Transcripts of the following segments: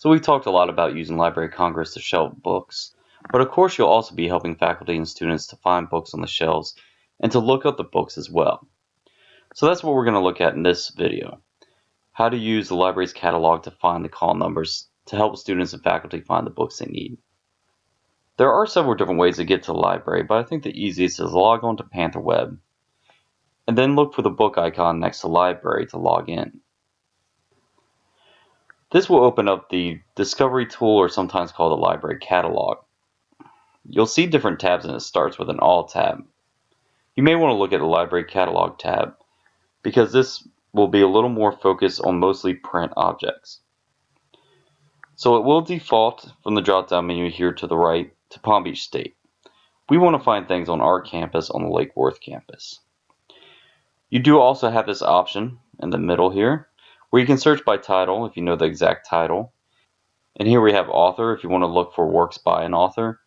So we've talked a lot about using Library of Congress to shelve books, but of course you'll also be helping faculty and students to find books on the shelves and to look up the books as well. So that's what we're going to look at in this video. How to use the library's catalog to find the call numbers to help students and faculty find the books they need. There are several different ways to get to the library, but I think the easiest is log on to PantherWeb and then look for the book icon next to library to log in. This will open up the discovery tool or sometimes called the library catalog. You'll see different tabs and it starts with an all tab. You may want to look at the library catalog tab because this will be a little more focused on mostly print objects. So it will default from the drop down menu here to the right to Palm Beach State. We want to find things on our campus on the Lake Worth campus. You do also have this option in the middle here where you can search by title if you know the exact title. And here we have author if you want to look for works by an author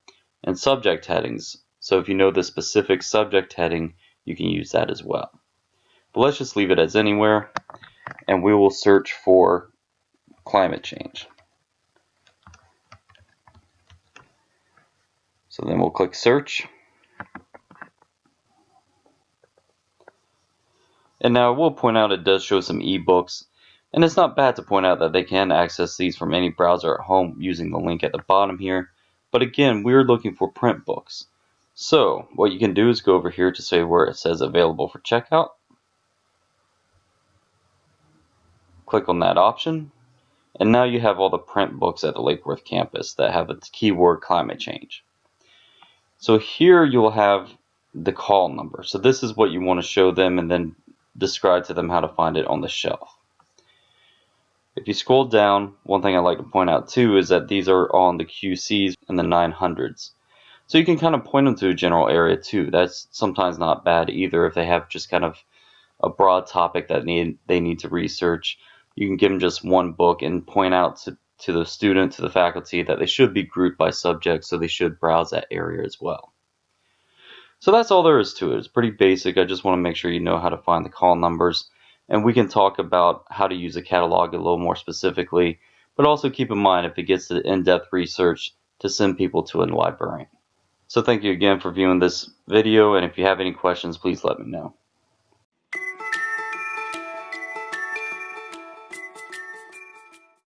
and subject headings. So if you know the specific subject heading, you can use that as well. But let's just leave it as anywhere and we will search for climate change. So then we'll click search And now I will point out it does show some ebooks. And it's not bad to point out that they can access these from any browser at home using the link at the bottom here. But again, we're looking for print books. So what you can do is go over here to say where it says available for checkout. Click on that option. And now you have all the print books at the Lake Worth campus that have the keyword climate change. So here you'll have the call number. So this is what you want to show them and then describe to them how to find it on the shelf. If you scroll down, one thing I like to point out too is that these are all on the QCs and the 900s. So you can kind of point them to a general area too. That's sometimes not bad either if they have just kind of a broad topic that need they need to research. You can give them just one book and point out to, to the student, to the faculty that they should be grouped by subject so they should browse that area as well. So that's all there is to it. It's pretty basic. I just want to make sure you know how to find the call numbers. And we can talk about how to use a catalog a little more specifically. But also keep in mind if it gets to in-depth research to send people to a librarian. So thank you again for viewing this video. And if you have any questions, please let me know.